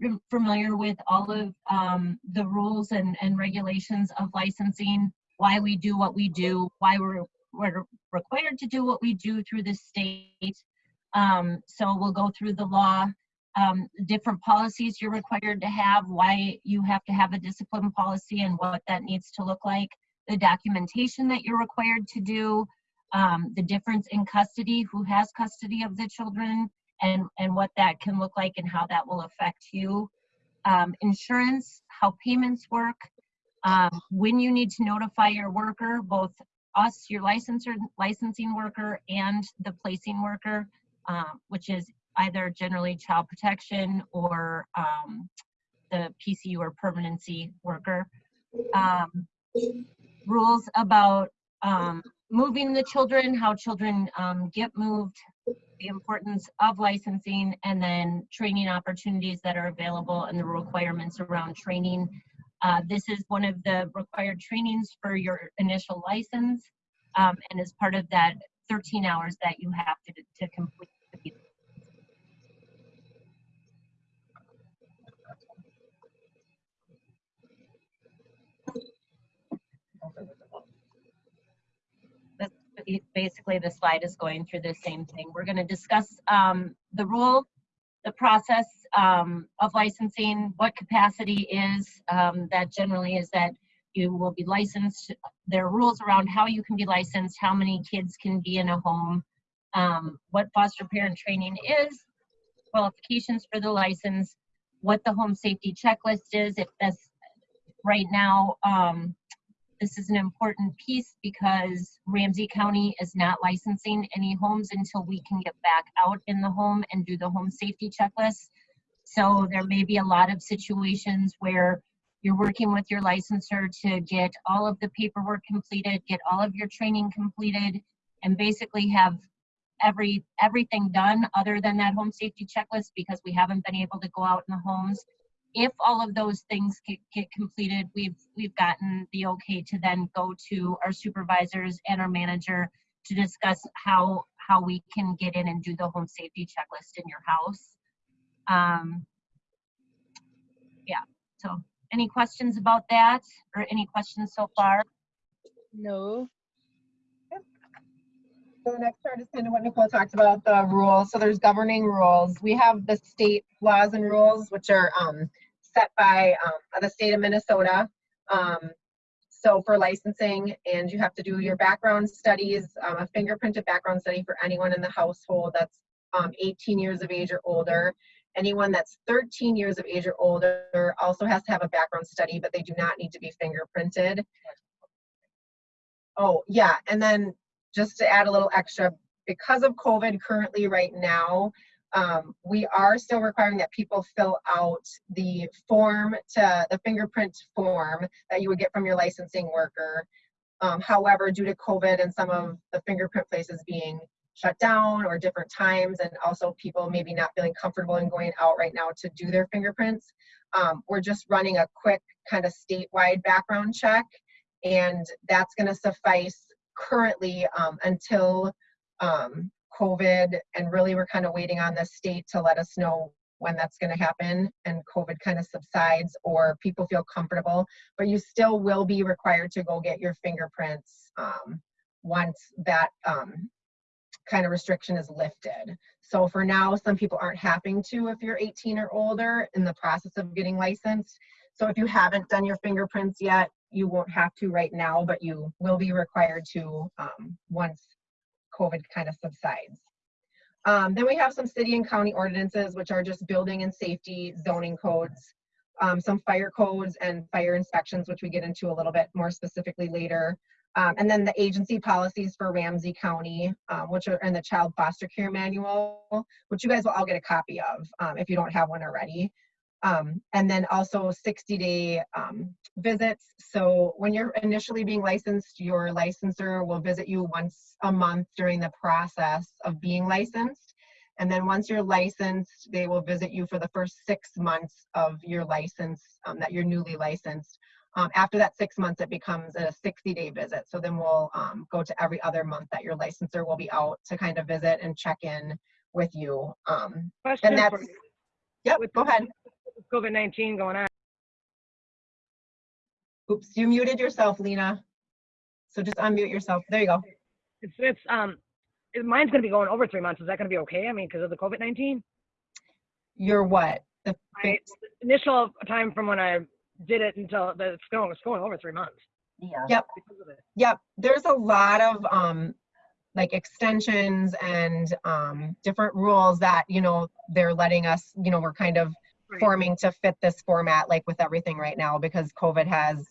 fam- familiar with all of um, the rules and, and regulations of licensing, why we do what we do, why we're, we're required to do what we do through the state. Um, so we'll go through the law, um, different policies you're required to have, why you have to have a discipline policy and what that needs to look like, the documentation that you're required to do, um, the difference in custody, who has custody of the children, and, and what that can look like and how that will affect you. Um, insurance, how payments work, um, when you need to notify your worker, both us, your licensor, licensing worker, and the placing worker, um, which is either generally child protection or um, the PCU or permanency worker. Um, rules about um, moving the children, how children get moved, the importance of licensing, and then training opportunities that are available and the requirements around training. Uh, this is one of the required trainings for your initial license, um, and is part of that 13 hours that you have to, to complete. to be- That's basically the slide is going through the same thing. We're going to discuss um, the rule, the process um, of licensing, what capacity is. Um, that generally is that you will be licensed. There are rules around how you can be licensed, how many kids can be in a home, um, what foster parent training is, qualifications for the license, what the home safety checklist is, if that's right now, um, this is an important piece because Ramsey County is not licensing any homes until we can get back out in the home and do the home safety checklist. So there may be a lot of situations where you're working with your licensor to get all of the paperwork completed, get all of your training completed, and basically have every everything done other than that home safety checklist because we haven't been able to go out in the homes if all of those things get, get completed, we've we've gotten the okay to then go to our supervisors and our manager to discuss how how we can get in and do the home safety checklist in your house. Um, yeah. So, any questions about that, or any questions so far? No. So the next part is kind of what Nicole talked about, the rules. So there's governing rules. We have the state laws and rules, which are um, set by um, the state of Minnesota. Um, so for licensing, and you have to do your background studies, um, a fingerprinted background study for anyone in the household that's um, 18 years of age or older. Anyone that's 13 years of age or older also has to have a background study, but they do not need to be fingerprinted. Oh, yeah, and then just to add a little extra, because of COVID currently right now, um, we are still requiring that people fill out the form to the fingerprint form that you would get from your licensing worker. Um, however, due to COVID and some of the fingerprint places being shut down or different times, and also people maybe not feeling comfortable in going out right now to do their fingerprints, um, we're just running a quick kind of statewide background check, and that's going to suffice currently um, until um, COVID, and really we're kind of waiting on the state to let us know when that's going to happen and COVID kind of subsides or people feel comfortable. But you still will be required to go get your fingerprints um, once that um, kind of restriction is lifted. So for now, some people aren't having to if you're 18 or older in the process of getting licensed. So if you haven't done your fingerprints yet, you won't have to right now, but you will be required to um, once COVID kind of subsides. Um, then we have some city and county ordinances, which are just building and safety zoning codes, um, some fire codes and fire inspections, which we get into a little bit more specifically later. Um, and then the agency policies for Ramsey County, um, which are in the child foster care manual, which you guys will all get a copy of um, if you don't have one already. Um, and then also 60 day um, visits. So when you're initially being licensed, your licensor will visit you once a month during the process of being licensed. And then once you're licensed, they will visit you for the first six months of your license um, that you're newly licensed. Um, after that six months, it becomes a 60 day visit. So then we'll um, go to every other month that your licensor will be out to kind of visit and check in with you. Um, and that's, yep, go the- ahead. COVID-19 going on. Oops, you muted yourself, Lena. So just unmute yourself. There you go. It's, it's, um, it- mine's gonna be going over three months. Is that gonna be okay? I mean, because of the COVID-19? Your what? The My initial time from when I did it until, the- it's going, it's going over three months. Yeah. Yep. because of it. Yep, there's a lot of um like extensions and um different rules that, you know, they're letting us, you know, we're kind of Right. Forming to fit this format like with everything right now because COVID has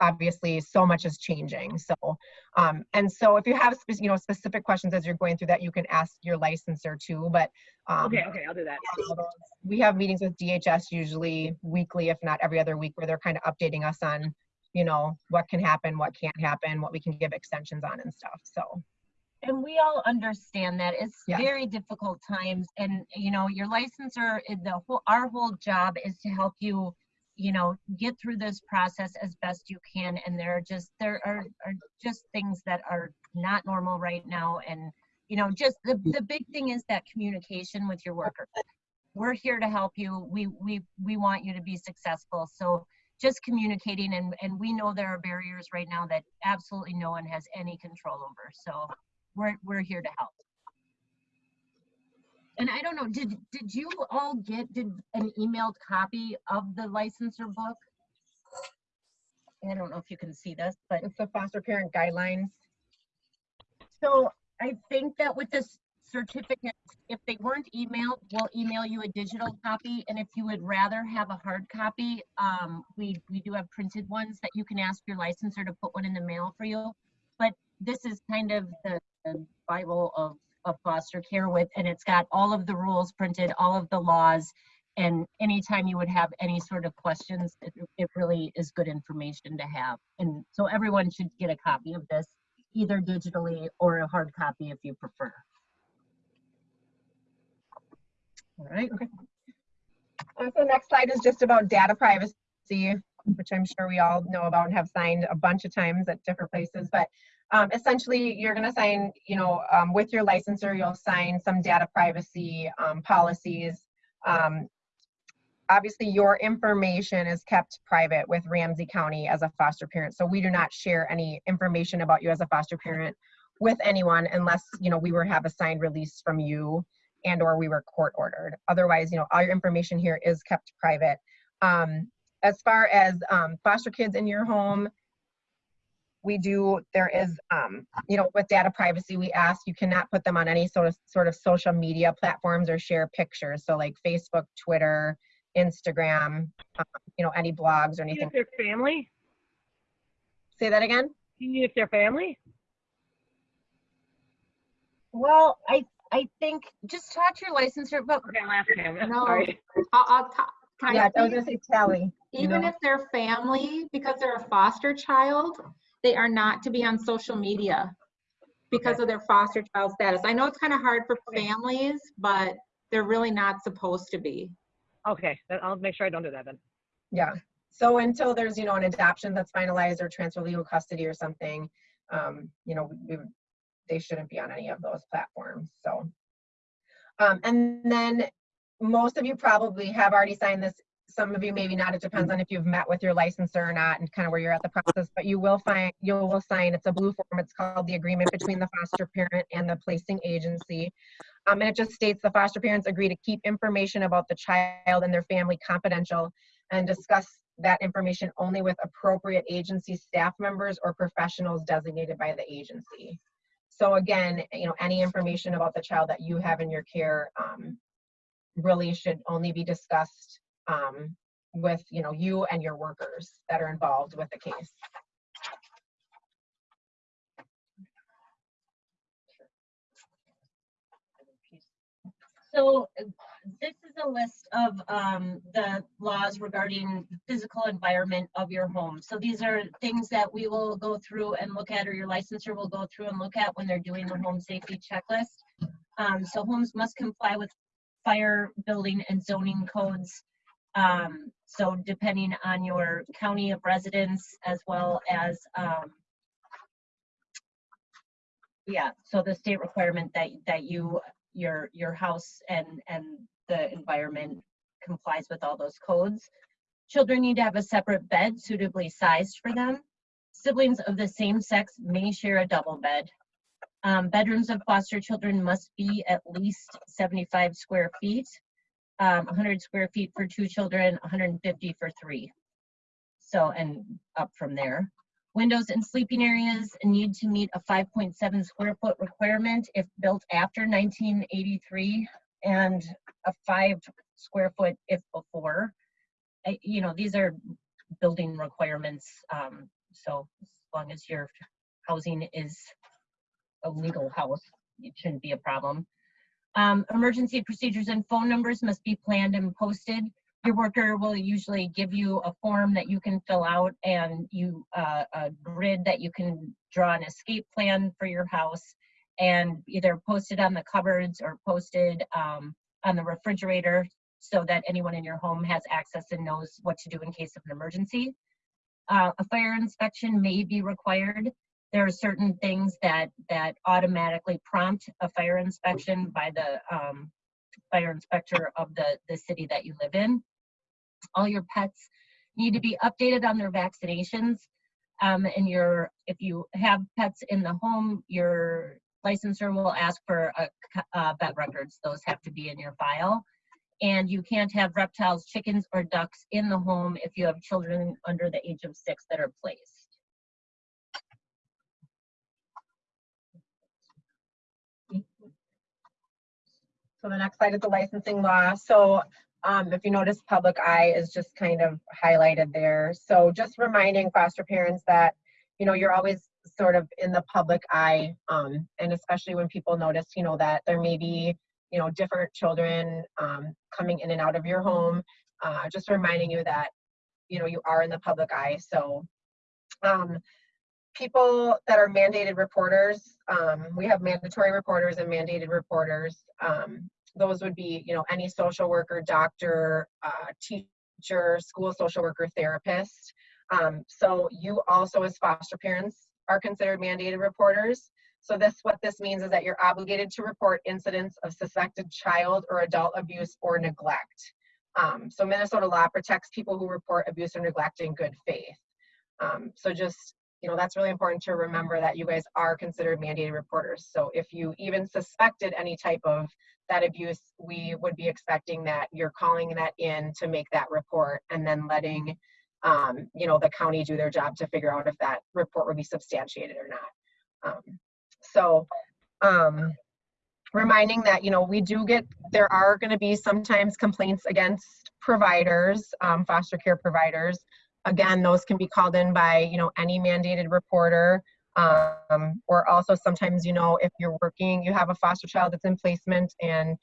obviously so much is changing. So um and so if you have you know specific questions as you're going through that, you can ask your licensor too, but um Okay, okay, I'll do that. we have meetings with DHS usually weekly, if not every other week, where they're kind of updating us on, you know, what can happen, what can't happen, what we can give extensions on and stuff. So, And we all understand that it's Yeah. very difficult times and, you know, your licensor, eh, the whole, our whole job is to help you, you know, get through this process as best you can. And there are just, there are, are just things that are not normal right now. And, you know, just the, the big thing is that communication with your worker. We're here to help you. We, we, we want you to be successful. So just communicating and, and we know there are barriers right now that absolutely no one has any control over. So we're we're here to help. And I don't know, did did you all get did an emailed copy of the licensor book? I don't know if you can see this, but it's the foster parent guidelines. so I think that with this certificate, if they weren't emailed, we'll email you a digital copy. And if you would rather have a hard copy, um, we we do have printed ones that you can ask your licensor to put one in the mail for you. But this is kind of the, the Bible of of foster care with, and it's got all of the rules printed, all of the laws. And anytime you would have any sort of questions, it, it really is good information to have. And so everyone should get a copy of this, either digitally or a hard copy if you prefer. All right. Okay. So next slide is just about data privacy, which I'm sure we all know about and have signed a bunch of times at different places. But um, essentially, you're going to sign, you know, um, with your licensor, you'll sign some data privacy um, policies. Um, obviously, your information is kept private with Ramsey County as a foster parent. So we do not share any information about you as a foster parent with anyone unless, you know, we were have a signed release from you and or we were court ordered. Otherwise, you know, all your information here is kept private. Um, as far as um, foster kids in your home, we do, there is, um, you know, with data privacy, we ask you cannot put them on any sort of sort of social media platforms or share pictures. So like Facebook, Twitter, Instagram, um, you know, any blogs or anything. if they're family, Say that again? even if they're family, Well, I I think just talk to your licensor, but okay, I'll ask him. No. Sorry. I'll, I'll ta- can Yeah, I was gonna say Tally. you even know? if they're family, because they're a foster child, they are not to be on social media because of their foster child status. I know it's kind of hard for families, but they're really not supposed to be. Okay, then I'll make sure I don't do that then. Yeah. So until there's, you know, an adoption that's finalized or transfer legal custody or something, um, you know, we, we- they shouldn't be on any of those platforms, so. Um, and then most of you probably have already signed this. Some of you maybe not. It depends on if you've met with your licensor or not and kind of where you're at the process, but you will find, you will sign, it's a blue form. It's called the agreement between the foster parent and the placing agency. Um, and it just states the foster parents agree to keep information about the child and their family confidential and discuss that information only with appropriate agency staff members or professionals designated by the agency. So again, you know, any information about the child that you have in your care um, really should only be discussed um, with, you know, you and your workers that are involved with the case. So this is a list of um, the laws regarding the physical environment of your home. So these are things that we will go through and look at, or your licensor will go through and look at when they're doing the home safety checklist. Um, so homes must comply with fire, building, and zoning codes. Um, so depending on your county of residence as well as um, yeah, so the state requirement that that you your your house and and the environment complies with all those codes. Children need to have a separate bed suitably sized for them. Siblings of the same sex may share a double bed. Um, bedrooms of foster children must be at least 75 square feet, um, 100 square feet for two children, 150 for three. So, and up from there. Windows in sleeping areas need to meet a 5.7 square foot requirement if built after 1983 and a five square foot if before. I- You know, these are building requirements, um, so as long as your housing is a legal house, it shouldn't be a problem. Um, emergency procedures and phone numbers must be planned and posted. Your worker will usually give you a form that you can fill out and you, uh, a grid that you can draw an escape plan for your house and either posted on the cupboards or posted, um, on the refrigerator so that anyone in your home has access and knows what to do in case of an emergency. Uh, a fire inspection may be required. There are certain things that, that automatically prompt a fire inspection by the, um, fire inspector of the, the city that you live in. All your pets need to be updated on their vaccinations. Um, and your, if you have pets in the home, your licensor will ask for a, uh, vet records. Those have to be in your file. And you can't have reptiles, chickens, or ducks in the home if you have children under the age of six that are placed. So the next slide is the licensing law. So um, if you notice, public eye is just kind of highlighted there. So just reminding foster parents that, you know, you're always sort of in the public eye. Um, and especially when people notice, you know, that there may be, you know, different children um, coming in and out of your home. Uh, just reminding you that, you know, you are in the public eye. So um, people that are mandated reporters, um, we have mandatory reporters and mandated reporters. Um, those would be, you know, any social worker, doctor, uh, teacher, school social worker, therapist. Um, so you also as foster parents are considered mandated reporters. So this, what this means is that you're obligated to report incidents of suspected child or adult abuse or neglect. Um, so Minnesota law protects people who report abuse or neglect in good faith. Um, so just you know, that's really important to remember that you guys are considered mandated reporters. So if you even suspected any type of that abuse, we would be expecting that you're calling that in to make that report and then letting, um, you know, the county do their job to figure out if that report would be substantiated or not. Um, so, um, reminding that, you know, we do get, there are going to be sometimes complaints against providers, um, foster care providers. Again, those can be called in by, you know, any mandated reporter. Um, or also sometimes, you know, if you're working, you have a foster child that's in placement and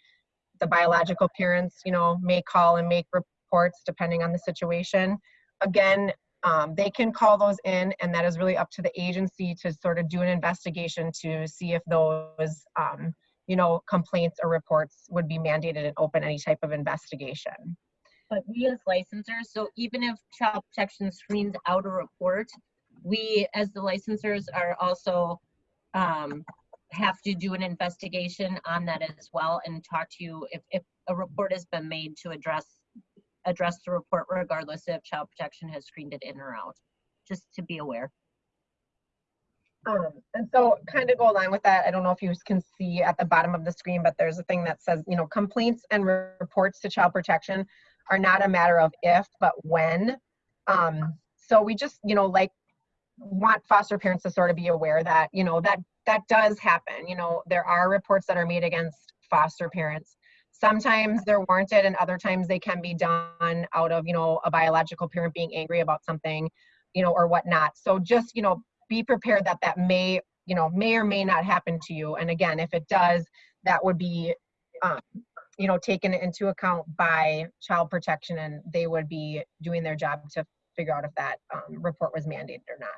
the biological parents, you know, may call and make reports depending on the situation. Again, um, they can call those in and that is really up to the agency to sort of do an investigation to see if those, um, you know, complaints or reports would be mandated and open any type of investigation. But we as licensors, so even if child protection screens out a report, we as the licensors are also um, have to do an investigation on that as well and talk to you if, if a report has been made to address address the report regardless if child protection has screened it in or out. Just to be aware. Um, and so kind of go along with that, I don't know if you can see at the bottom of the screen, but there's a thing that says, you know, complaints and reports to child protection are not a matter of if, but when. Um, so we just, you know, like want foster parents to sort of be aware that, you know, that that does happen. You know, there are reports that are made against foster parents. Sometimes they're warranted and other times they can be done out of, you know, a biological parent being angry about something, you know, or whatnot. So just, you know, be prepared that that may, you know, may or may not happen to you. And again, if it does, that would be, um, you know, taken into account by child protection and they would be doing their job to figure out if that um, report was mandated or not.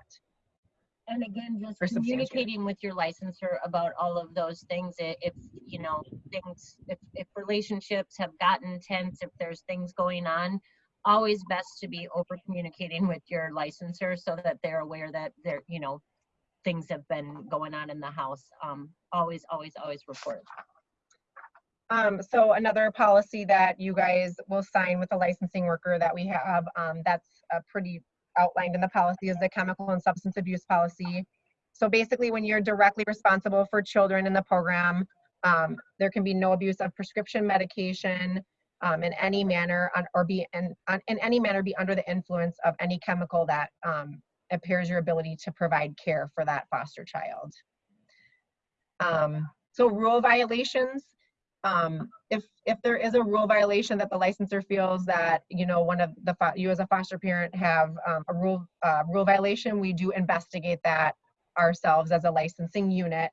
And again, just communicating with your licensor about all of those things, if, you know, things, if, if relationships have gotten tense, if there's things going on, always best to be over communicating with your licensor so that they're aware that there, you know, things have been going on in the house. Um, always, always, always report. Um, so another policy that you guys will sign with the licensing worker that we have, um, that's uh, pretty outlined in the policy is the chemical and substance abuse policy. So basically, when you're directly responsible for children in the program, um, there can be no abuse of prescription medication um, in any manner on, or be in, on, in any manner be under the influence of any chemical that um, impairs your ability to provide care for that foster child. Um, so rule violations, um, if if there is a rule violation that the licensor feels that you know one of the you as a foster parent have um, a rule uh, rule violation, we do investigate that ourselves as a licensing unit.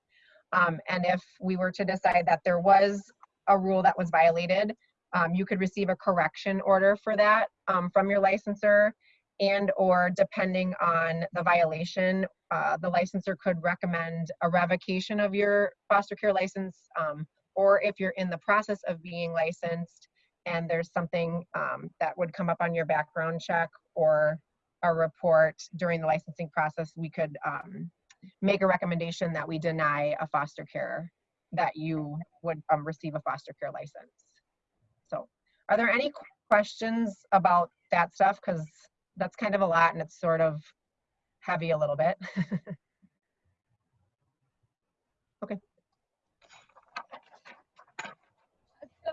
Um, and if we were to decide that there was a rule that was violated, um, you could receive a correction order for that um, from your licensor and or depending on the violation, uh, the licensor could recommend a revocation of your foster care license um, or if you're in the process of being licensed and there's something um, that would come up on your background check or a report during the licensing process, we could um, make a recommendation that we deny a foster care, that you would um, receive a foster care license. So are there any questions about that stuff? Because that's kind of a lot and it's sort of heavy a little bit. So,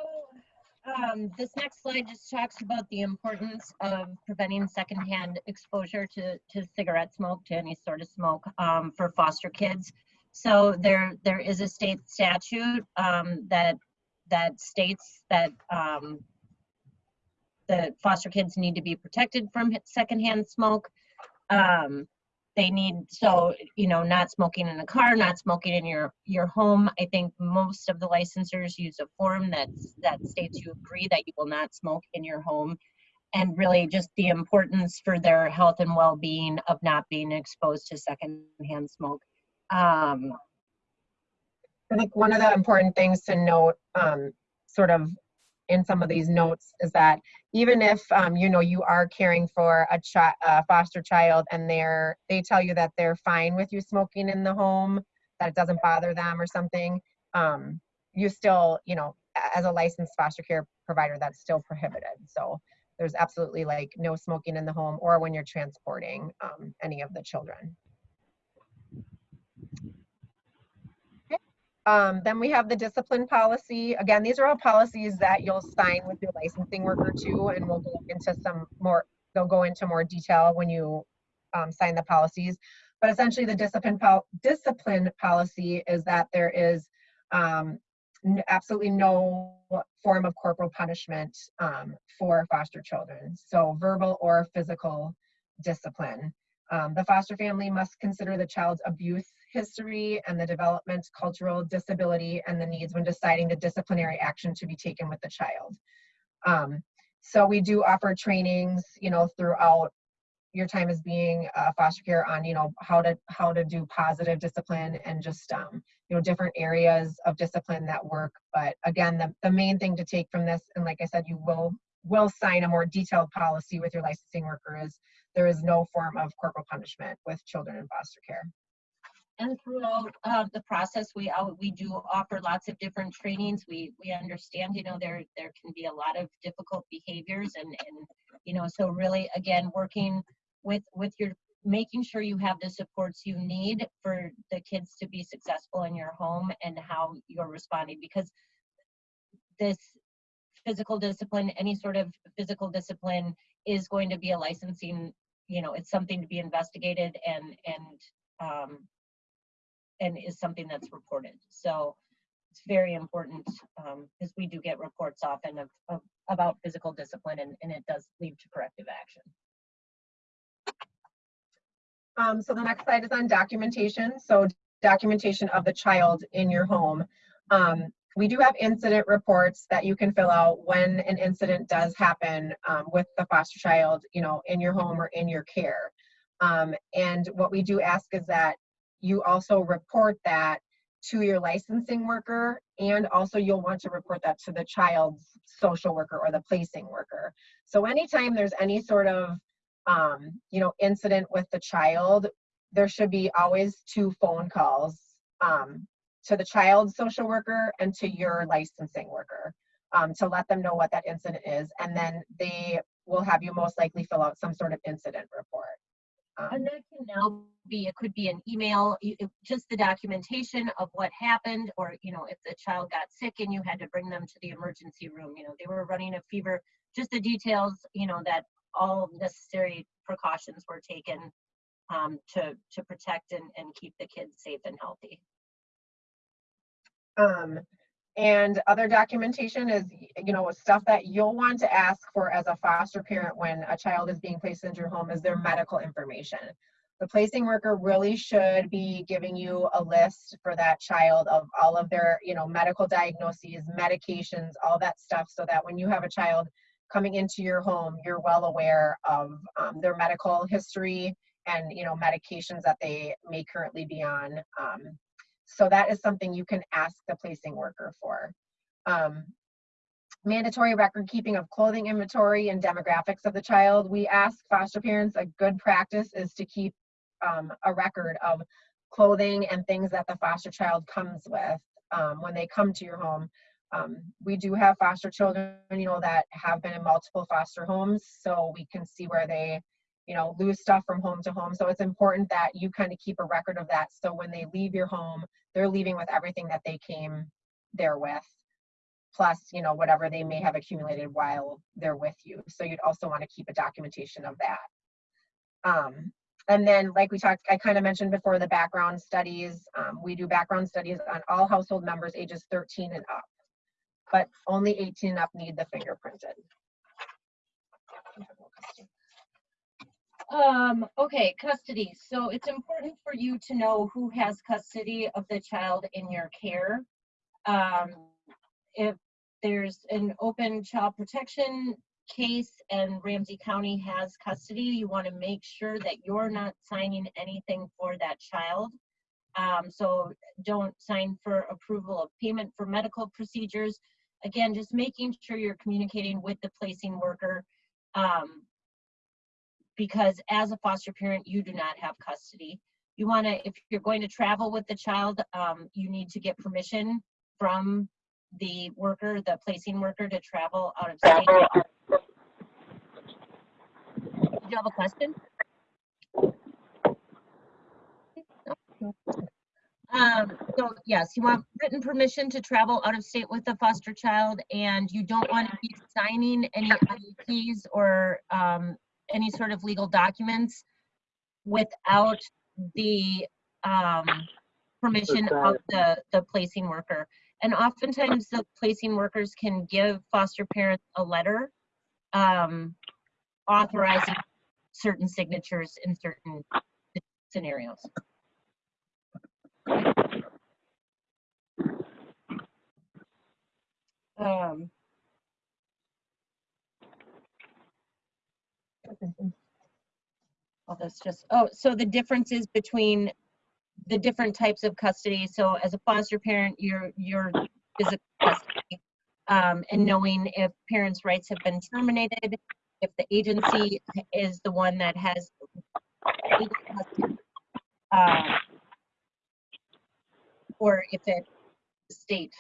um, this next slide just talks about the importance of preventing secondhand exposure to, to cigarette smoke, to any sort of smoke, um, for foster kids. So there, there is a state statute, um, that, that states that, um, the foster kids need to be protected from secondhand smoke. Um, they need so you know not smoking in a car not smoking in your your home. I think most of the licensors use a form that's that states you agree that you will not smoke in your home and really just the importance for their health and well-being of not being exposed to secondhand smoke. Um I think one of the important things to note, um, sort of in some of these notes is that even if, um, you know, you are caring for a chi- a foster child and they're, they tell you that they're fine with you smoking in the home, that it doesn't bother them or something, um, you still, you know, as a licensed foster care provider, that's still prohibited. So there's absolutely like no smoking in the home or when you're transporting, um, any of the children. Um, then we have the discipline policy. Again, these are all policies that you'll sign with your licensing worker too, and we'll go into some more, they'll go into more detail when you um, sign the policies. But essentially the discipline, pol- discipline policy is that there is um, absolutely no form of corporal punishment um, for foster children. So verbal or physical discipline. Um, the foster family must consider the child's abuse history and the development, cultural disability, and the needs when deciding the disciplinary action to be taken with the child. Um, so we do offer trainings, you know, throughout your time as being foster care on, you know, how to how to do positive discipline and just um, you know different areas of discipline that work. But again, the the main thing to take from this, and like I said, you will will sign a more detailed policy with your licensing worker is there is no form of corporal punishment with children in foster care. And throughout uh, the process, we we do offer lots of different trainings. We we understand, you know, there there can be a lot of difficult behaviors, and and you know, so really, again, working with with your making sure you have the supports you need for the kids to be successful in your home and how you're responding because this physical discipline any sort of physical discipline is going to be a licensing you know it's something to be investigated and and um, and is something that's reported. So it's very important because we do get reports often of, of about physical discipline and, and it does lead to corrective action. Um, so the next slide is on documentation. So documentation of the child in your home. Um, we do have incident reports that you can fill out when an incident does happen um, with the foster child, you know, in your home or in your care. Um, and what we do ask is that you also report that to your licensing worker and also you'll want to report that to the child's social worker or the placing worker. So anytime there's any sort of um, you know, incident with the child, there should be always two phone calls um, to the child's social worker and to your licensing worker um, to let them know what that incident is. And then they will have you most likely fill out some sort of incident report. And that can now be, it could be an email, it- just the documentation of what happened, or, you know, if the child got sick and you had to bring them to the emergency room, you know, they were running a fever, just the details, you know, that all necessary precautions were taken um, to, to protect and, and keep the kids safe and healthy. Um, and other documentation is, you know, stuff that you'll want to ask for as a foster parent when a child is being placed into your home is their medical information. The placing worker really should be giving you a list for that child of all of their, you know, medical diagnoses, medications, all that stuff, so that when you have a child coming into your home, you're well aware of um, their medical history and, you know, medications that they may currently be on. Um, so that is something you can ask the placing worker for. Um, mandatory record keeping of clothing inventory and demographics of the child. We ask foster parents, a good practice is to keep um, a record of clothing and things that the foster child comes with um, when they come to your home. Um, we do have foster children, you know, that have been in multiple foster homes, so we can see where they, you know, lose stuff from home to home. So it's important that you kind of keep a record of that. So when they leave your home, they're leaving with everything that they came there with, plus, you know, whatever they may have accumulated while they're with you. So you'd also want to keep a documentation of that. Um, and then, like we talked, I kind of mentioned before, the background studies. Um, we do background studies on all household members ages 13 and up, but only 18 and up need the fingerprinted. Um, okay, custody. So it's important for you to know who has custody of the child in your care. Um, if there's an open child protection case and Ramsey County has custody, you want to make sure that you're not signing anything for that child. Um, so don't sign for approval of payment for medical procedures. Again, just making sure you're communicating with the placing worker. Um, because as a foster parent, you do not have custody. You want to, if you're going to travel with the child, um, you need to get permission from the worker, the placing worker to travel out of state. Did you have a question? Um, so yes, you want written permission to travel out of state with a foster child and you don't want to be signing any IEPs or, um, any sort of legal documents without the um, permission of the, the placing worker. And oftentimes the placing workers can give foster parents a letter um, authorizing certain signatures in certain scenarios. Um, Oh, that's just, oh, so the differences between the different types of custody. So as a foster parent, your, your physical custody, um, and knowing if parents' rights have been terminated, if the agency is the one that has legal custody, um, or if it, the state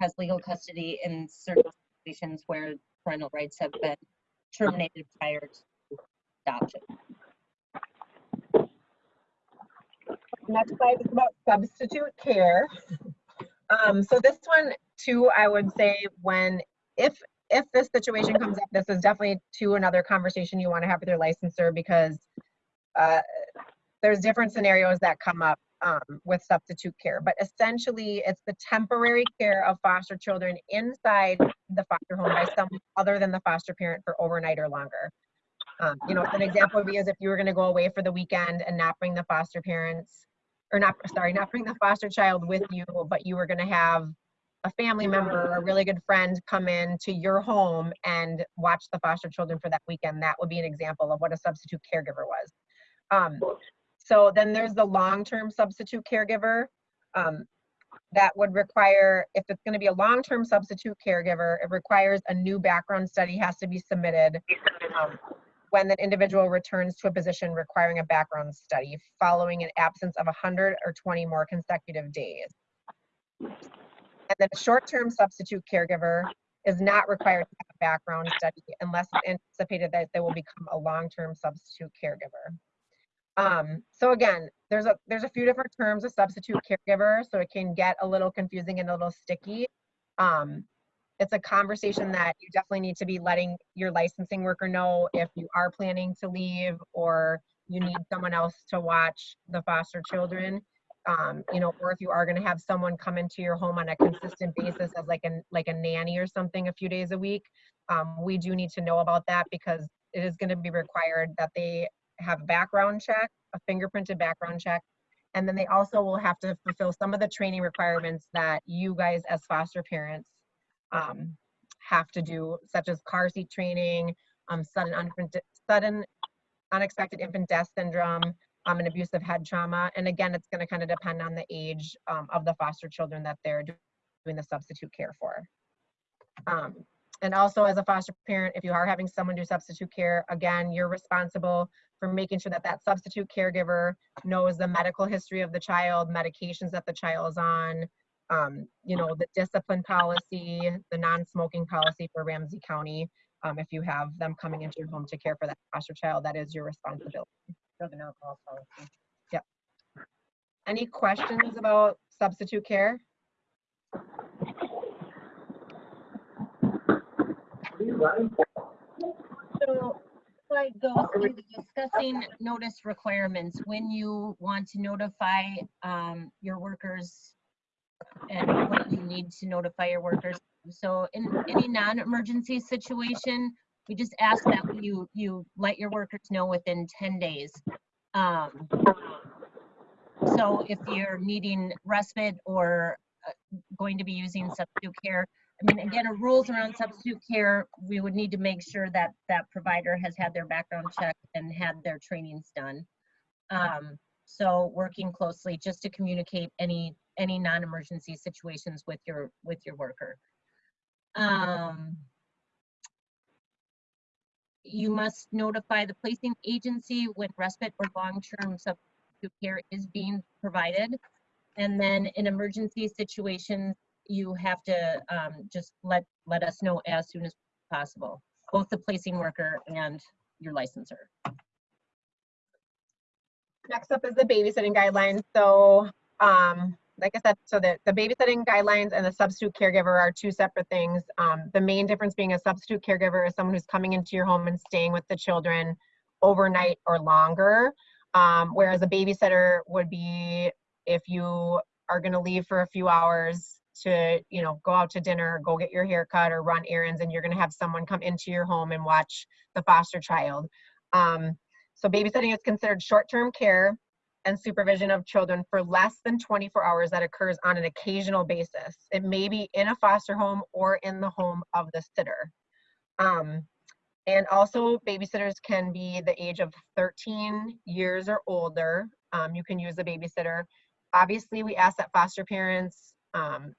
has legal custody in certain situations where parental rights have been terminated prior to Next slide is about substitute care. Um, so this one too, I would say when, if, if this situation comes up, this is definitely to another conversation you want to have with your licensor because uh, there's different scenarios that come up um, with substitute care, but essentially it's the temporary care of foster children inside the foster home by someone other than the foster parent for overnight or longer. Um, you know, an example would be as if you were going to go away for the weekend and not bring the foster parents, or not, sorry, not bring the foster child with you, but you were going to have a family member, or a really good friend come in to your home and watch the foster children for that weekend. That would be an example of what a substitute caregiver was. Um, so then there's the long-term substitute caregiver. Um, that would require, if it's going to be a long-term substitute caregiver, it requires a new background study has to be submitted um, when the individual returns to a position requiring a background study following an absence of 100 or 20 more consecutive days. And then a short-term substitute caregiver is not required to have a background study unless it's anticipated that they will become a long-term substitute caregiver. Um, so again, there's a there's a few different terms of substitute caregiver, so it can get a little confusing and a little sticky. Um, it's a conversation that you definitely need to be letting your licensing worker know if you are planning to leave or you need someone else to watch the foster children. Um, you know, or if you are going to have someone come into your home on a consistent basis as like a like a nanny or something a few days a week, um, we do need to know about that because it is going to be required that they have a background check, a fingerprinted background check, and then they also will have to fulfill some of the training requirements that you guys as foster parents um, have to do, such as car seat training, um, sudden, sudden unexpected infant death syndrome, um, and abusive head trauma. And again, it's going to kind of depend on the age um, of the foster children that they're doing the substitute care for. Um, and also as a foster parent, if you are having someone do substitute care, again, you're responsible for making sure that that substitute caregiver knows the medical history of the child, medications that the child is on, um, you know, the discipline policy, the non-smoking policy for Ramsey County. Um, if you have them coming into your home to care for that foster child, that is your responsibility. Drug and alcohol policy. Yep. Any questions about substitute care? So, I go through discussing notice requirements, when you want to notify, um, your workers and what you need to notify your workers. So in any non-emergency situation, we just ask that you, you let your workers know within ten days. Um, so if you're needing respite or uh, going to be using substitute care, I mean, again, rules around substitute care, we would need to make sure that that provider has had their background check and had their trainings done. Um, so working closely just to communicate any, any non-emergency situations with your, with your worker. Um, you must notify the placing agency when respite or long-term substitute care is being provided. And then in emergency situations, you have to um, just let, let us know as soon as possible, both the placing worker and your licenser. Next up is the babysitting guidelines. So, um, like I said, so the, the babysitting guidelines and the substitute caregiver are two separate things. Um, the main difference being a substitute caregiver is someone who's coming into your home and staying with the children overnight or longer. Um, whereas a babysitter would be if you are going to leave for a few hours to, you know, go out to dinner, go get your hair cut or run errands, and you're going to have someone come into your home and watch the foster child. Um, so babysitting is considered short-term care and supervision of children for less than 24 hours that occurs on an occasional basis. It may be in a foster home or in the home of the sitter. Um, and also babysitters can be the age of 13 years or older. Um, you can use a babysitter. Obviously, we ask that foster parents um,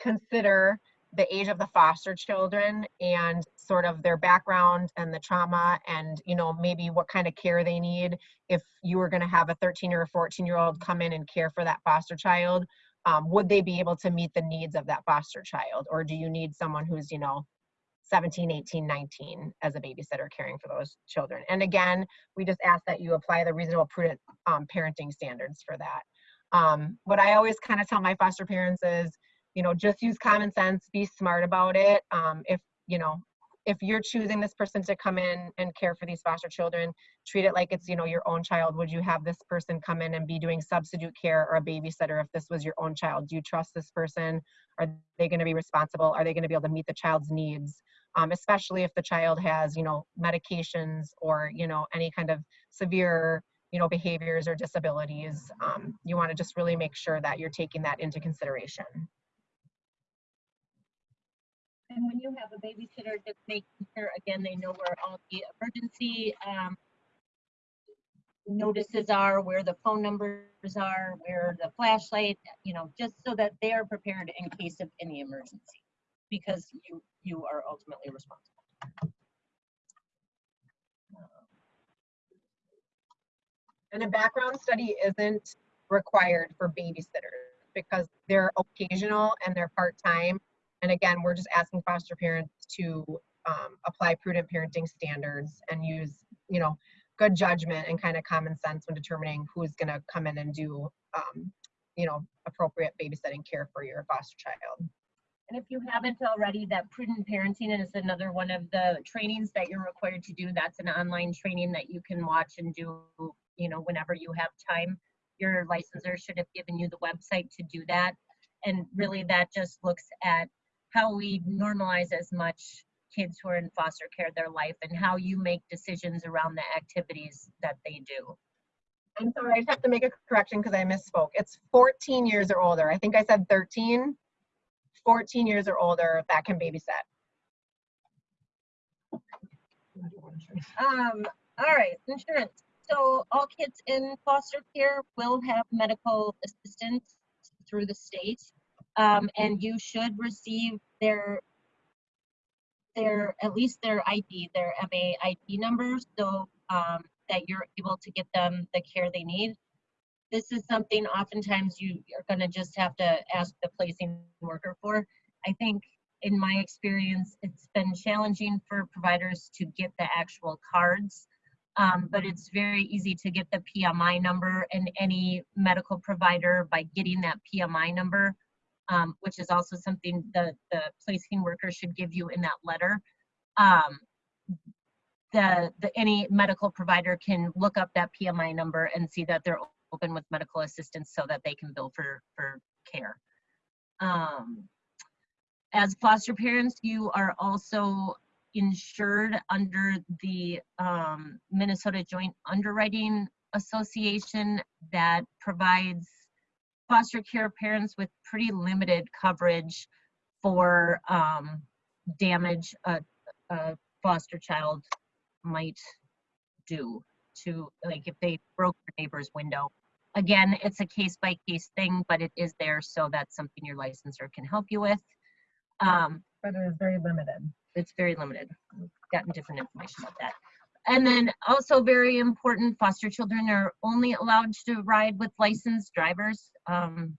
consider the age of the foster children and sort of their background and the trauma and you know maybe what kind of care they need. If you were going to have a 13 or a 14 year old come in and care for that foster child um, would they be able to meet the needs of that foster child? Or do you need someone who's you know 17 18 19 as a babysitter caring for those children? And again we just ask that you apply the reasonable prudent um, parenting standards for that. Um, what i always kind of tell my foster parents is you know just use common sense be smart about it. Um, if you know if you're choosing this person to come in and care for these foster children treat it like it's you know your own child. Would you have this person come in and be doing substitute care or a babysitter if this was your own child? Do you trust this person? Are they going to be responsible? Are they going to be able to meet the child's needs? Um, especially if the child has you know medications or you know any kind of severe you know behaviors or disabilities. Um, you want to just really make sure that you're taking that into consideration And when you have a babysitter, just making sure, again, they know where all the emergency um, notices are, where the phone numbers are, where the flashlight, you know, just so that they are prepared in case of any emergency. Because you, you are ultimately responsible. and a background study isn't required for babysitters because they're occasional and they're part-time. And again, we're just asking foster parents to um, apply prudent parenting standards and use, you know, good judgment and kind of common sense when determining who's going to come in and do, um, you know, appropriate babysitting care for your foster child. And if you haven't already, that prudent parenting is another one of the trainings that you're required to do. That's an online training that you can watch and do, you know, whenever you have time. Your licensor should have given you the website to do that. And really that just looks at how we normalize as much kids who are in foster care their life and how you make decisions around the activities that they do. I'm sorry, I just have to make a correction because I misspoke. It's 14 years or older. I think I said 13. 14 years or older that can babysit. Um, all right, insurance. So all kids in foster care will have medical assistance through the state. Um, and you should receive their their at least their ID, their MA ID numbers, so um, that you're able to get them the care they need. This is something oftentimes you are going to just have to ask the placing worker for. I think in my experience, it's been challenging for providers to get the actual cards, um, but it's very easy to get the PMI number and any medical provider by getting that PMI number, um, which is also something the, the placing worker should give you in that letter. Um, the, the, any medical provider can look up that PMI number and see that they're open with medical assistance so that they can bill for, for care. Um, as foster parents, you are also insured under the um, Minnesota Joint Underwriting Association that provides foster care parents with pretty limited coverage for um, damage a, a foster child might do to, like if they broke your neighbor's window. Again, it's a case by case thing, but it is there, so that's something your licensor can help you with. Um, But it is very limited. it's very limited. We've gotten different information about that. And then also very important, foster children are only allowed to ride with licensed drivers. Um,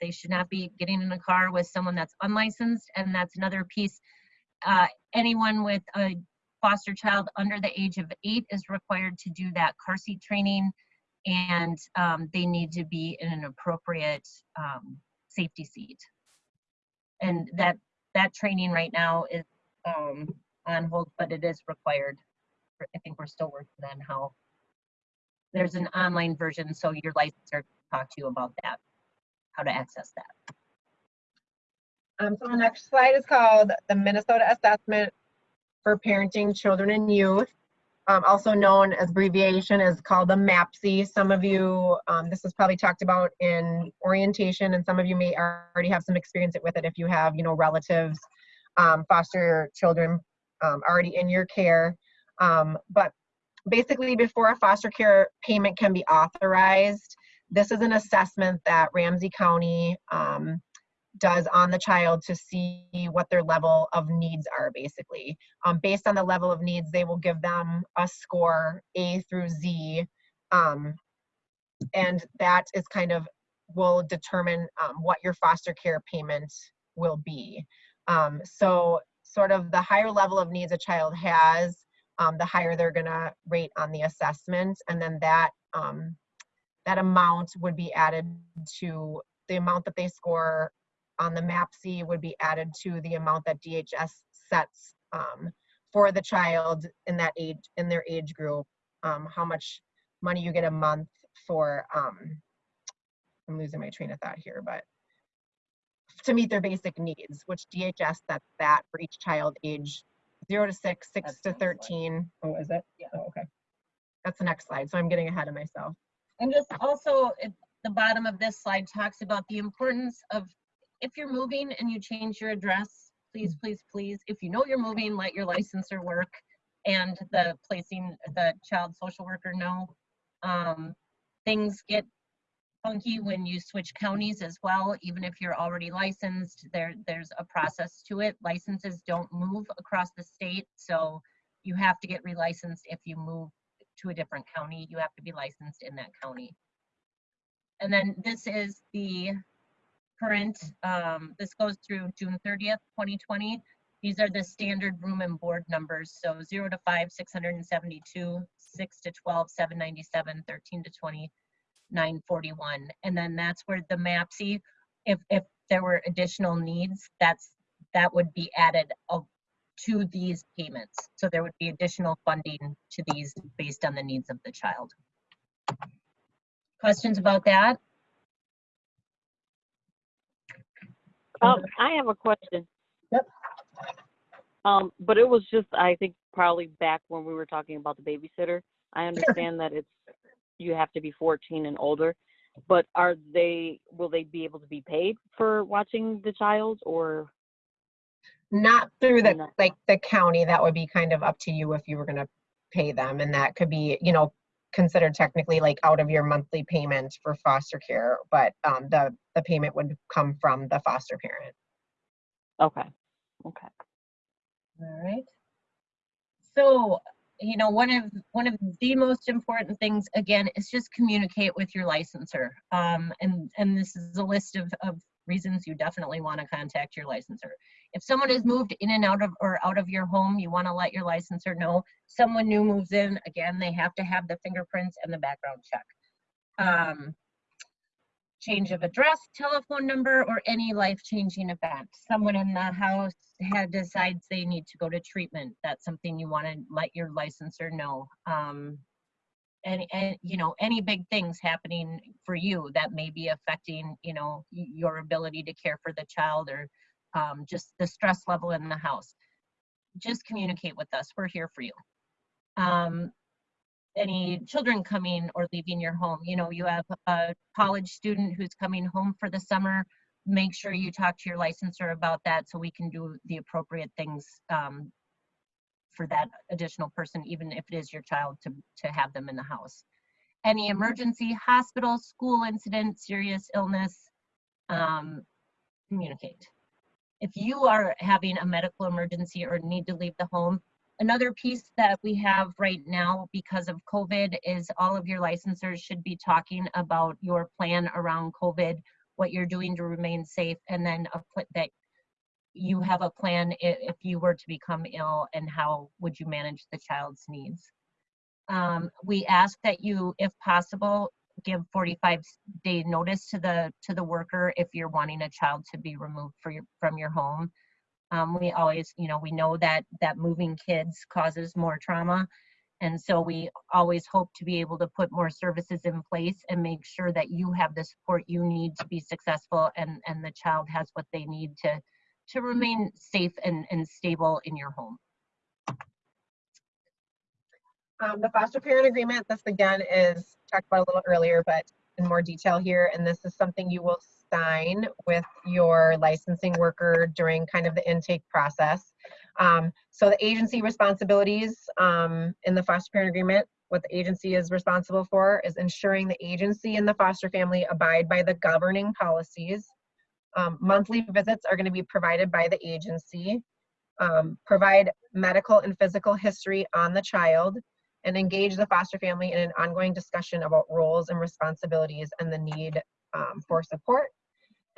they should not be getting in a car with someone that's unlicensed. And that's another piece. Uh, anyone with a foster child under the age of eight is required to do that car seat training. And um, they need to be in an appropriate um, safety seat. And that that training right now is um, on hold, but it is required. I think we're still working on how. There's an online version, so your licensor can talk to you about that, how to access that. Um, so the next slide is called the Minnesota Assessment for Parenting Children and Youth. Um, also known as abbreviation is called the MAPCY. Some of you, um, this is probably talked about in orientation and some of you may already have some experience with it if you have, you know, relatives, um, foster children um, already in your care. Um, but basically before a foster care payment can be authorized, this is an assessment that Ramsey County um, does on the child to see what their level of needs are basically. Um, based on the level of needs, they will give them a score A through Z. Um, and that is kind of will determine um, what your foster care payment will be. Um, so sort of the higher level of needs a child has, um, the higher they're gonna rate on the assessment. And then that, um, that amount would be added to the amount that they score on the MAPCY would be added to the amount that DHS sets um, for the child in that age, in their age group, um, how much money you get a month for, um, I'm losing my train of thought here, but to meet their basic needs, which DHS sets that for each child age zero to six, six That's to the next slide. 13. Oh, is it? Yeah. Oh, okay. That's the next slide. So I'm getting ahead of myself. And just also, at the bottom of this slide talks about the importance of, if you're moving and you change your address, please, please, please, if you know you're moving, let your licensor work and the placing, the child social worker know. Um, Things get funky when you switch counties as well, even if you're already licensed, there, there's a process to it. Licenses don't move across the state, so you have to get relicensed if you move to a different county, you have to be licensed in that county. And then this is the current, um, this goes through June thirtieth, twenty twenty. These are the standard room and board numbers, so zero to five, six hundred and seventy-two, six to 12, 797, 13 to twenty, nine forty-one. And then that's where the MAPCY, if, if there were additional needs, that's, that would be added of- to these payments. So there would be additional funding to these based on the needs of the child. Questions about that? Um, I have a question. Yep. Um, but it was just, I think probably back when we were talking about the babysitter. I understand that it's, you have to be fourteen and older. But are they, will they be able to be paid for watching the child or? Not through the, No. like, the county, that would be kind of up to you if you were gonna pay them, and that could be, you know, considered technically like out of your monthly payment for foster care, but, um, the, the payment would come from the foster parent. Okay, okay. All right. So, you know, one of, one of the most important things, again, is just communicate with your licensor. Um, and, and this is a list of, of reasons you definitely want to contact your licensor. If someone has moved in and out of, or out of your home, you want to let your licensor know. Someone new moves in, again, they have to have the fingerprints and the background check. Um, change of address, telephone number, or any life-changing event. Someone in the house had decides they need to go to treatment. That's something you want to let your licensor know. Um, and, and, you know, any big things happening for you that may be affecting, you know, your ability to care for the child or um, just the stress level in the house. Just communicate with us. We're here for you. Um, any children coming or leaving your home. You know, you have a college student who's coming home for the summer. Make sure you talk to your licensor about that so we can do the appropriate things um, for that additional person, even if it is your child, to, to have them in the house. Any emergency, hospital, school incident, serious illness, um, communicate. If you are having a medical emergency or need to leave the home, Another piece that we have right now because of COVID is all of your licensors should be talking about your plan around COVID, what you're doing to remain safe, and then a that you have a plan if you were to become ill and how would you manage the child's needs. Um, we ask that you, if possible, give 45 day notice to the to the worker if you're wanting a child to be removed your, from your home. Um, we always, you know, we know that that moving kids causes more trauma. And so we always hope to be able to put more services in place and make sure that you have the support you need to be successful and, and the child has what they need to, to remain safe and, and stable in your home. Um, the foster parent agreement, this again is talked about a little earlier, but in more detail here, and this is something you will sign with your licensing worker during kind of the intake process. Um, so the agency responsibilities, um, in the foster parent agreement, what the agency is responsible for is ensuring the agency and the foster family abide by the governing policies. Um, monthly visits are gonna be provided by the agency. Um, provide medical and physical history on the child and engage the foster family in an ongoing discussion about roles and responsibilities and the need um, for support.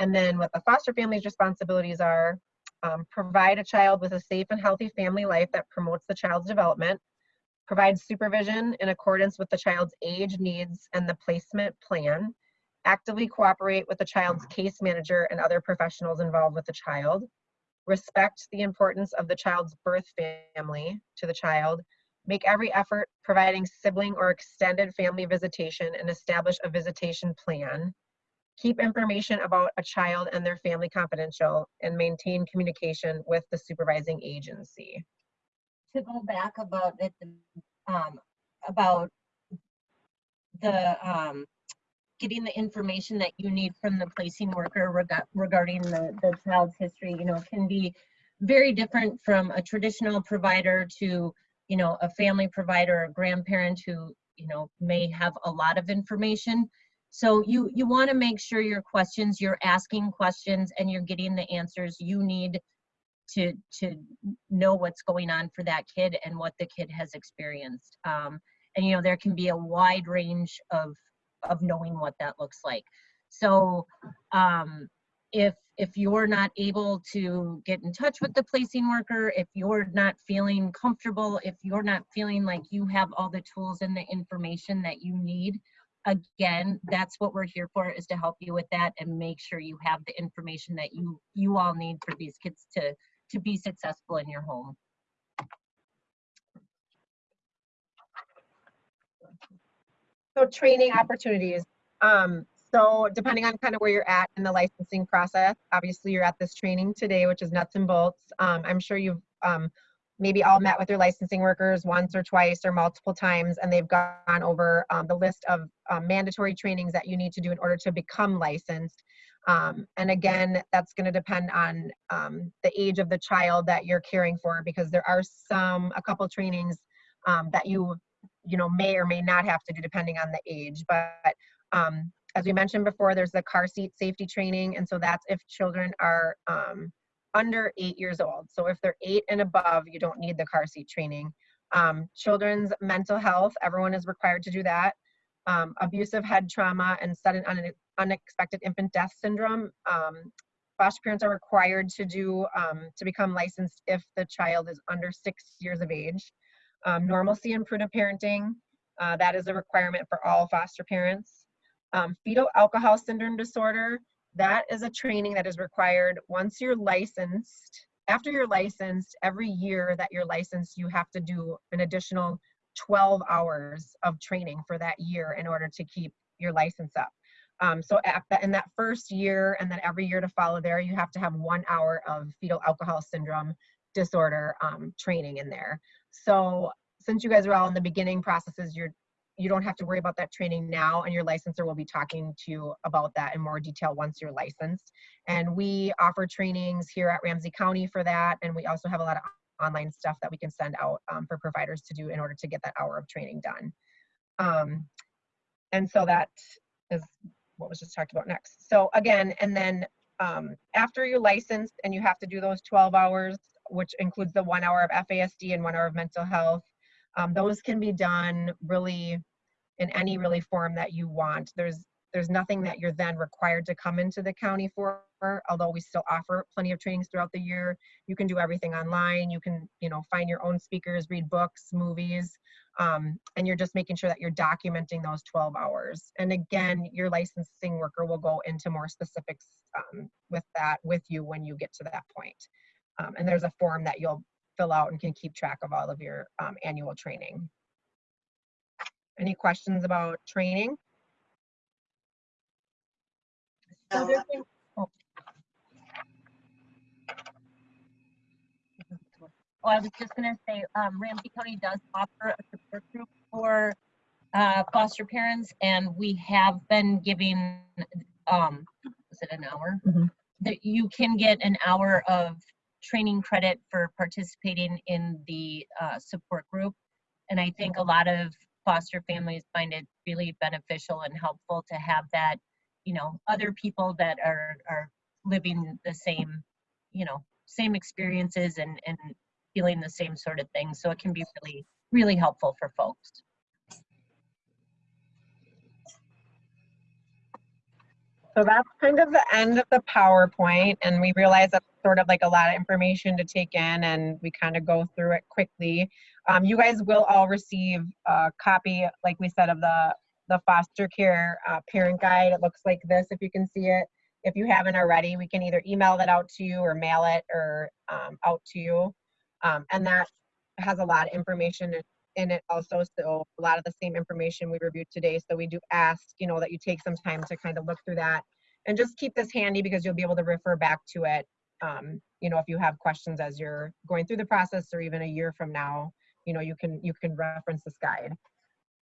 And then what the foster family's responsibilities are, um, provide a child with a safe and healthy family life that promotes the child's development, provide supervision in accordance with the child's age, needs, and the placement plan, actively cooperate with the child's case manager and other professionals involved with the child, respect the importance of the child's birth family to the child, make every effort providing sibling or extended family visitation and establish a visitation plan. Keep information about a child and their family confidential and maintain communication with the supervising agency. to go back about it, um, about the, um, getting the information that you need from the placing worker rega- regarding the, the child's history, you know, can be very different from a traditional provider to, you know, a family provider, or grandparent who, you know, may have a lot of information. So you, you want to make sure your questions, you're asking questions and you're getting the answers you need to, to know what's going on for that kid and what the kid has experienced. Um, and you know, there can be a wide range of of knowing what that looks like. So um, if, if you're not able to get in touch with the placing worker, if you're not feeling comfortable, if you're not feeling like you have all the tools and the information that you need, again, that's what we're here for, is to help you with that and make sure you have the information that you, you all need for these kids to, to be successful in your home. So training opportunities. Um, so depending on kind of where you're at in the licensing process, obviously you're at this training today, which is nuts and bolts. Um, I'm sure you've um, maybe all met with your licensing workers once or twice or multiple times, and they've gone over um, the list of um, mandatory trainings that you need to do in order to become licensed. Um, and again, that's going to depend on um, the age of the child that you're caring for, because there are some, a couple trainings um, that you you know may or may not have to do depending on the age but as we mentioned before there's the car seat safety training and so that's if children are under eight years old so if they're eight and above you don't need the car seat training um, children's mental health everyone is required to do that um, abusive head trauma and sudden une- unexpected infant death syndrome um, foster parents are required to do um, to become licensed if the child is under six years of age um, normalcy and prudent parenting. Uh, that is a requirement for all foster parents. Um, fetal alcohol syndrome disorder. That is a training that is required once you're licensed. After you're licensed, every year that you're licensed, you have to do an additional 12 hours of training for that year in order to keep your license up. Um, so the, in that first year and then every year to follow there, you have to have one hour of fetal alcohol syndrome disorder um, training in there. So since you guys are all in the beginning processes, you're you don't have to worry about that training now and your licensor will be talking to you about that in more detail once you're licensed. And we offer trainings here at Ramsey County for that. And we also have a lot of online stuff that we can send out um, for providers to do in order to get that hour of training done. Um, and so that is what was just talked about next. So again, and then um, after you're licensed and you have to do those 12 hours, which includes the one hour of FASD and one hour of mental health. Um, those can be done really in any really form that you want. There's there's nothing that you're then required to come into the county for, although we still offer plenty of trainings throughout the year. You can do everything online. You can, you know, find your own speakers, read books, movies, um, and you're just making sure that you're documenting those 12 hours. And again, your licensing worker will go into more specifics um, with that with you when you get to that point. Um, and there's a form that you'll fill out and can keep track of all of your um, annual training. Any questions about training? Oh. Oh, I was just gonna say, um, Ramsey County does offer a support group for, uh, foster parents, and we have been giving, um, is it an hour? Mhm. That you can get an hour of training credit for participating in the, uh, support group. And I think a lot of foster families find it really beneficial and helpful to have that, you know, other people that are, are living the same, you know, same experiences and, and feeling the same sort of thing. So it can be really, really helpful for folks. So that's kind of the end of the PowerPoint, and we realize that's sort of like a lot of information to take in, and we kind of go through it quickly. Um, you guys will all receive a copy, like we said, of the the foster care uh, parent guide. It looks like this, if you can see it. If you haven't already, we can either email that out to you or mail it or um, out to you, um, and that has a lot of information in- it also. So a lot of the same information we reviewed today. So we do ask, you know, that you take some time to kind of look through that and just keep this handy because you'll be able to refer back to it. Um, you know, if you have questions as you're going through the process or even a year from now, you know, you can you can reference this guide.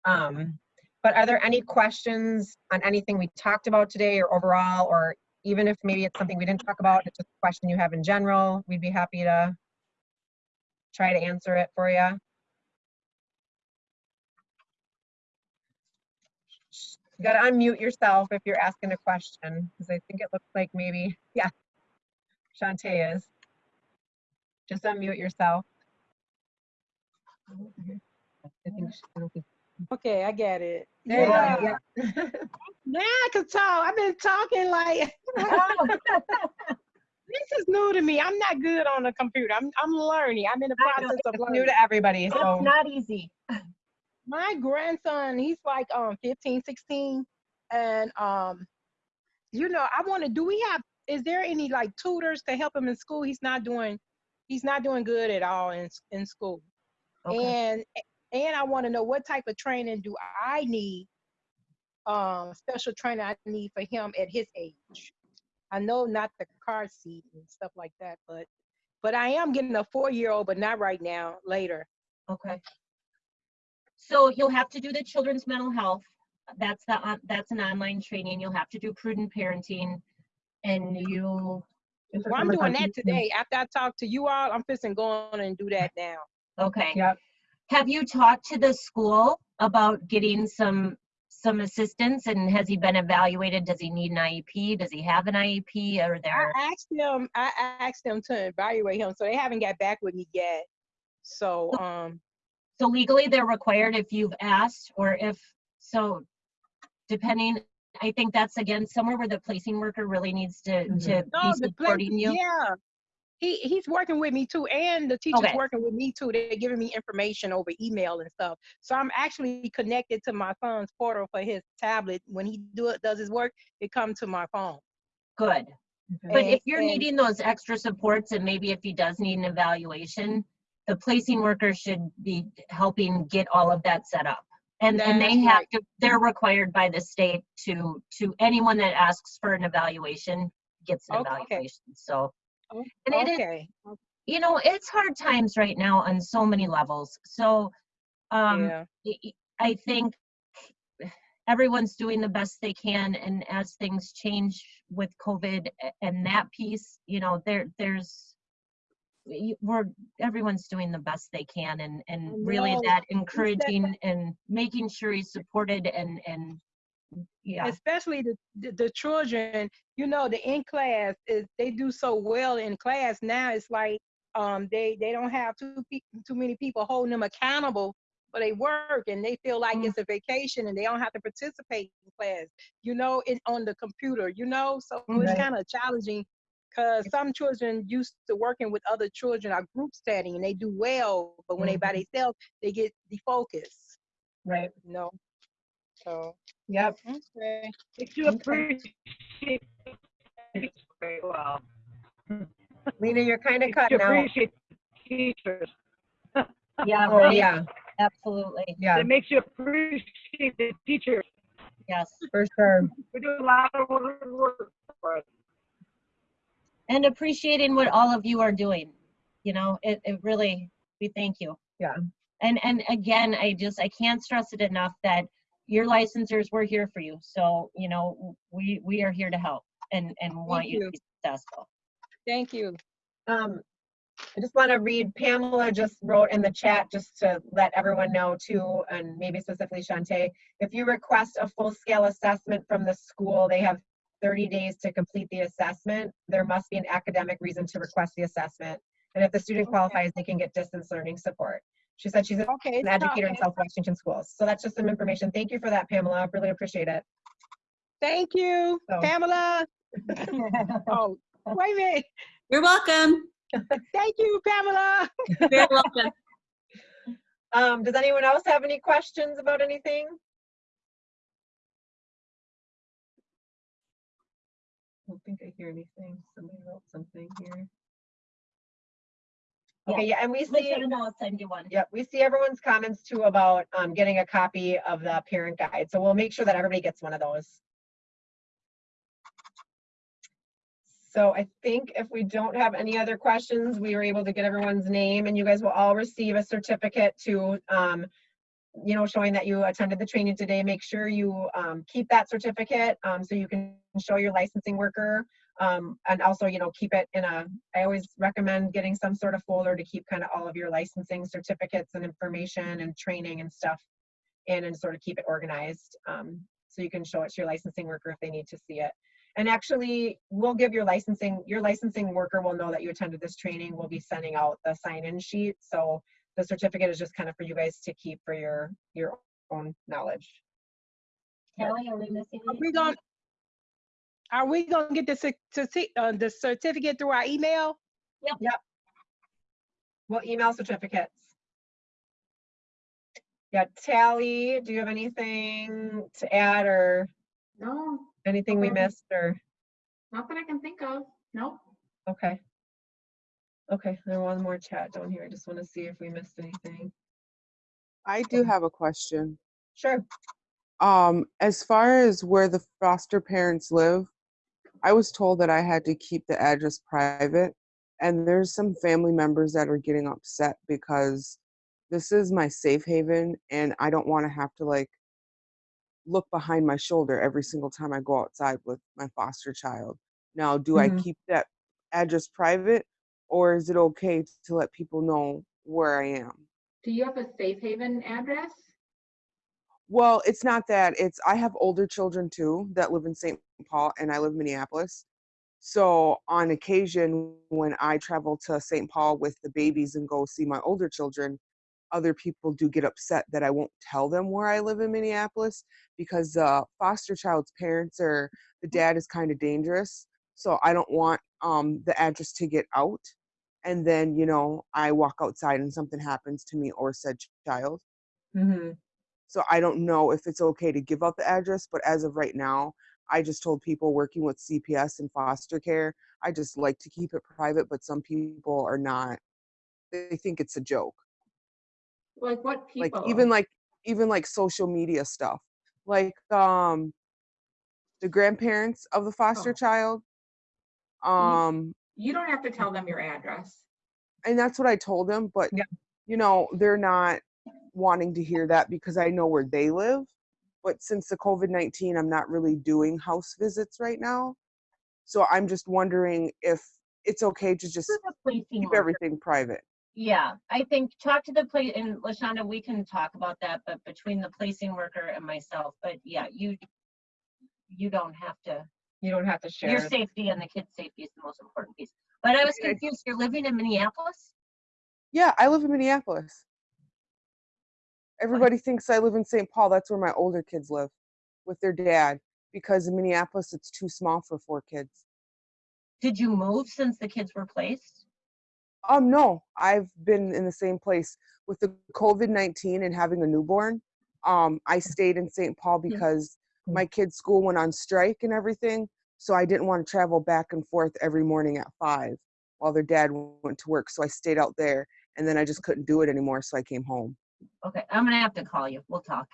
Um, but are there any questions on anything we talked about today or overall, or even if maybe it's something we didn't talk about, it's just a question you have in general, we'd be happy to try to answer it for you. You gotta unmute yourself if you're asking a question, because I think it looks like maybe, yeah. Shantae is. Just unmute yourself. I think, she- I don't Okay, I get it. there you Yeah. go, yeah. Now I can talk. I've been talking like This is new to me. I'm not good on the computer. I'm I'm learning. I'm in the process of It's learning. new to everybody, It's so. not easy. My grandson he's like um 15 16 and um you know i want to do we have is there any like tutors to help him in school he's not doing he's not doing good at all in in school Okay. and and i want to know what type of training do i need um special training i need for him at his age i know not the car seat and stuff like that but but i am getting a four year old but not right now later Okay. So you'll have to do the children's mental health. That's the, on- that's an online training. You'll have to do prudent parenting. And you, Well, I'm doing that today. After I talk to you all, I'm fixing go on and do that now. okay. Yep. Have you talked to the school about getting some, some assistance? And has he been evaluated? Does he need an IEP? Does he have an IEP? Or there? I asked them, I asked them to evaluate him, so they haven't got back with me yet. So, um, So legally, they're required if you've asked, or if, so depending, I think that's again, somewhere where the placing worker really needs to, Mhm. to no, be the place, supporting you. yeah. He, he's working with me too, and the teacher's Okay. working with me too. They're giving me information over email and stuff. So I'm actually connected to my son's portal for his tablet. When he do it, does his work, it comes to my phone. Good. But And- if you're and- needing those extra supports and maybe if he does need an evaluation, the placing worker should be helping get all of that set up. And, and they have right. to, they're required by the state to, to anyone that asks for an evaluation gets an Okay. evaluation. So, and it is, Okay, you know, it's hard times right now on so many levels. So, um, yeah, I- think everyone's doing the best they can, and as things change with COVID and that piece, you know, there, there's, we're, everyone's doing the best they can, and, and really that encouraging and making sure he's supported and, and, yeah, especially the, the the children you know the in class is they do so well in class now it's like um they they don't have too pe- too many people holding them accountable for their work and they feel like Mm. it's a vacation and they don't have to participate in class you know in on the computer you know so Right. it's kind of challenging because some children used to working with other children are group studying and they do well but when they by mm-hmm. themselves they get defocused Right, you know so yep. okay. Makes you appreciate very well. Lena, you're kind of Makes you cutting out. appreciate teachers. yeah, Oh, right, yeah, absolutely, yeah, It makes you appreciate the teachers. yes. for sure. We do a lot of work for us. And appreciating what all of you are doing, you know, it, it really, we thank you. Yeah. And, and again, I just, I can't stress it enough that your licensors, we're here for you. So, you know, we, we are here to help and, and want you to be successful. thank you Um, I just want to read, Pamela just wrote in the chat, just to let everyone know too, and maybe specifically Shantae, if you request a full-scale assessment from the school, they have 30 days to complete the assessment. There must be an academic reason to request the assessment. And if the student Okay. qualifies, they can get distance learning support. She said she's Okay. an educator in South Washington schools. So that's just some information. Thank you for that, Pamela. I really appreciate it. Thank you, So- Pamela. Oh, wait a minute. You're welcome. Thank you, Pamela. You're welcome. Um, does anyone else have any questions about anything? Hear anything. Somebody wrote something here. Okay, yeah, and we see, them know I'll send you one. yep, we see everyone's comments too about, um, getting a copy of the parent guide. So we'll make sure that everybody gets one of those. So I think if we don't have any other questions, we were able to get everyone's name and you guys will all receive a certificate to, um, you know, showing that you attended the training today. Make sure you, um, keep that certificate, um, so you can show your licensing worker. Um, and also, you know, keep it in a, I always recommend getting some sort of folder to keep kind of all of your licensing certificates and information and training and stuff in and sort of keep it organized. Um, so you can show it to your licensing worker if they need to see it. And actually, we'll give your licensing, your licensing worker will know that you attended this training. We'll be sending out the sign-in sheet. So the certificate is just kind of for you guys to keep for your, your own knowledge. Kelly, are we missing Are we anything? Going, Are we gonna get the cer- certi- uh, the certificate through our email? Yep. Yep. We'll email certificates. Yeah, Tally, do you have anything to add or No, anything we missed or, Nothing I can think of. Nope. okay. Okay, there one more chat down here. I just want to see if we missed anything. I do have a question. Sure. Um, as far as where the foster parents live, I was told that I had to keep the address private. And there's some family members that are getting upset because this is my safe haven and I don't want to have to like look behind my shoulder every single time I go outside with my foster child. Now, do I Mhm. keep that address private or is it okay to let people know where I am? Do you have a safe haven address? Well, it's not that. It's I have older children too that live in St. Paul and I live in Minneapolis. So on occasion when I travel to St. Paul with the babies and go see my older children, other people do get upset that I won't tell them where I live in Minneapolis because uh foster child's parents or the dad is kind of dangerous. So I don't want um the address to get out and then, you know, I walk outside and something happens to me or said child. Mm-hmm. So I don't know if it's okay to give out the address, but as of right now, I just told people working with CPS and foster care, I just like to keep it private, but some people are not. They think it's a joke. Like what people? Like even like even like social media stuff. Like um the grandparents of the foster Oh. child. Um You don't have to tell them your address. and that's what I told them, but Yeah. you know, they're not wanting to hear that because I know where they live. But since the COVID 19, I'm not really doing house visits right now. So I'm just wondering if it's okay to just To the policing keep worker. everything private. Yeah, I think talk to the place, and Lashonda, we can talk about that, but between the placing worker and myself, but yeah, you, you don't have to, You don't have to share. your safety and the kids' safety is the most important piece. But I was confused, you're living in Minneapolis? Yeah, I live in Minneapolis. Everybody thinks I live in St. Paul. That's where my older kids live with their dad because in Minneapolis, it's too small for four kids. Did you move since the kids were placed? Um, no, I've been in the same place with the COVID nineteen and having a newborn. Um, I stayed in St. Paul because Mm. my kid's school went on strike and everything, so I didn't want to travel back and forth every morning at five while their dad went to work. So I stayed out there, and then I just couldn't do it anymore, so I came home. Okay, I'm gonna have to call you, we'll talk.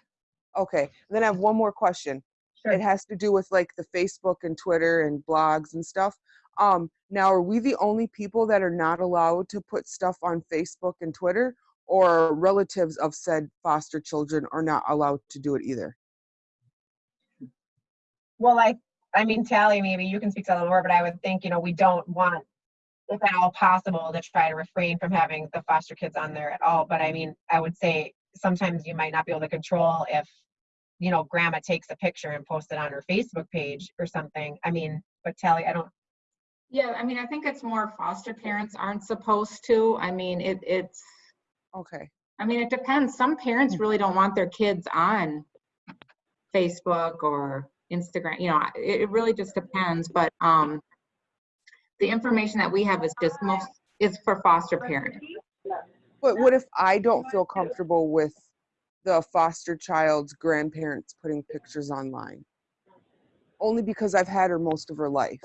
Okay, then I have one more question. Sure. It has to do with like the Facebook and Twitter and blogs and stuff. Um, now, are we the only people that are not allowed to put stuff on Facebook and Twitter, or relatives of said foster children are not allowed to do it either? Well, I, I mean, Tally, maybe you can speak to that more, but I would think, you know, we don't want, if at all possible, to try to refrain from having the foster kids on there at all. But I mean, I would say sometimes you might not be able to control if, you know, grandma takes a picture and posts it on her Facebook page or something. I mean, but Tally, I don't, Yeah, I mean, I think it's more foster parents aren't supposed to. I mean, it, it's, Okay, I mean, it depends. Some parents really don't want their kids on Facebook or Instagram, you know, it, it really just depends, but, um, the information that we have is just most, is for foster parents. but what if I don't feel comfortable with the foster child's grandparents putting pictures online? Only because I've had her most of her life.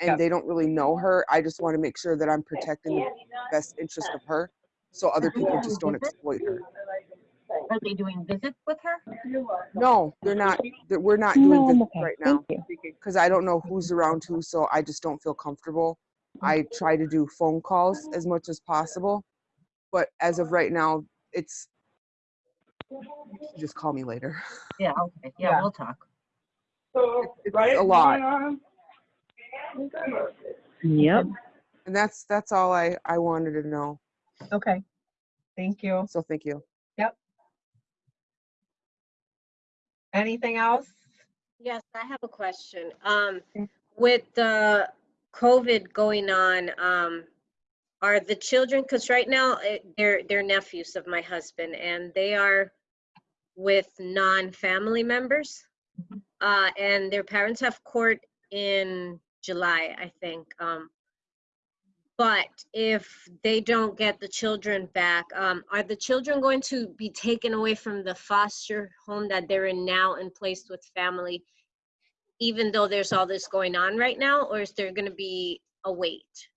And Yep. they don't really know her. I just want to make sure that I'm protecting the best interest of her so other people just don't exploit her. Are they doing visits with her? No, they're not. They're, we're not doing visits right now because I don't know who's around who, so I just don't feel comfortable. I try to do phone calls as much as possible, but as of right now, it's just call me later. Yeah, okay, yeah, Yeah. we'll talk. So, It's a lot, Yep. and that's that's all I I wanted to know. okay. Thank you. So thank you. Anything else? Yes, I have a question. Um, with the COVID going on, um, are the children, because right now, eh, they're, they're nephews of my husband and they are with non-family members. Uh, and their parents have court in July, I think. Um, but if they don't get the children back, um, are the children going to be taken away from the foster home that they're in now and placed with family, even though there's all this going on right now, or is there gonna be a wait?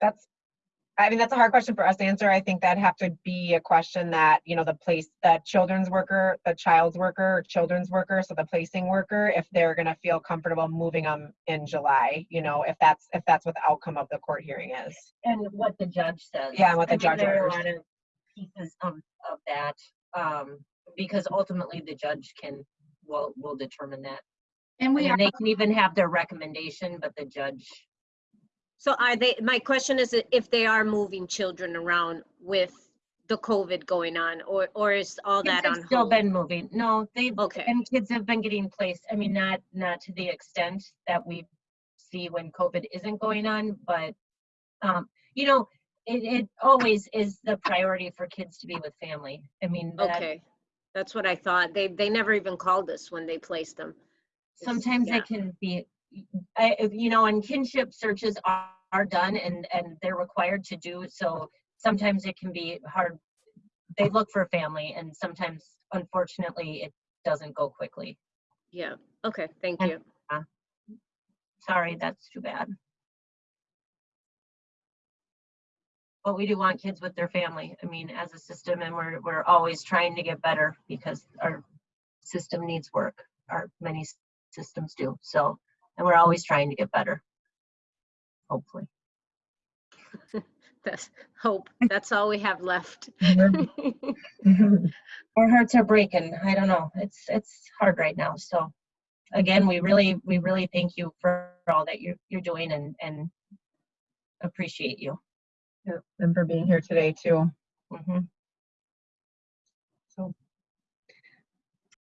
That's, I mean, that's a hard question for us to answer. I think that'd have to be a question that, you know, the place, the children's worker, the child's worker, children's worker, so the placing worker, if they're gonna feel comfortable moving them in July, you know, if that's, if that's what the outcome of the court hearing is. And what the judge says. Yeah, and what the I mean, judge There are a lot of pieces of, of that, um, because ultimately the judge can, will, will determine that. And I mean, are, they can even have their recommendation, but the judge, So are they, my question is if they are moving children around with the COVID going on, or, or is all kids that have on still hold? been moving. No, they've, Okay, and kids have been getting placed, I mean, not, not to the extent that we see when COVID isn't going on, but, um, you know, it, it always is the priority for kids to be with family. I mean, that, okay. That's what I thought. They, they never even called us when they placed them. Sometimes yeah. it can be, I, you know, and kinship searches are, are done and, and they're required to do, so sometimes it can be hard. They look for a family and sometimes unfortunately it doesn't go quickly. Yeah, okay, thank And- you. Uh, sorry, that's too bad. But we do want kids with their family, I mean, as a system, and we're, we're always trying to get better because our system needs work, our many systems do, so, and we're always trying to get better. Hopefully. That's hope. That's all we have left. Our hearts are breaking, I don't know, it's, it's hard right now, so. Again, we really, we really thank you for all that you're, you're doing and, and appreciate you. Yeah, And for being here today too. Mhm.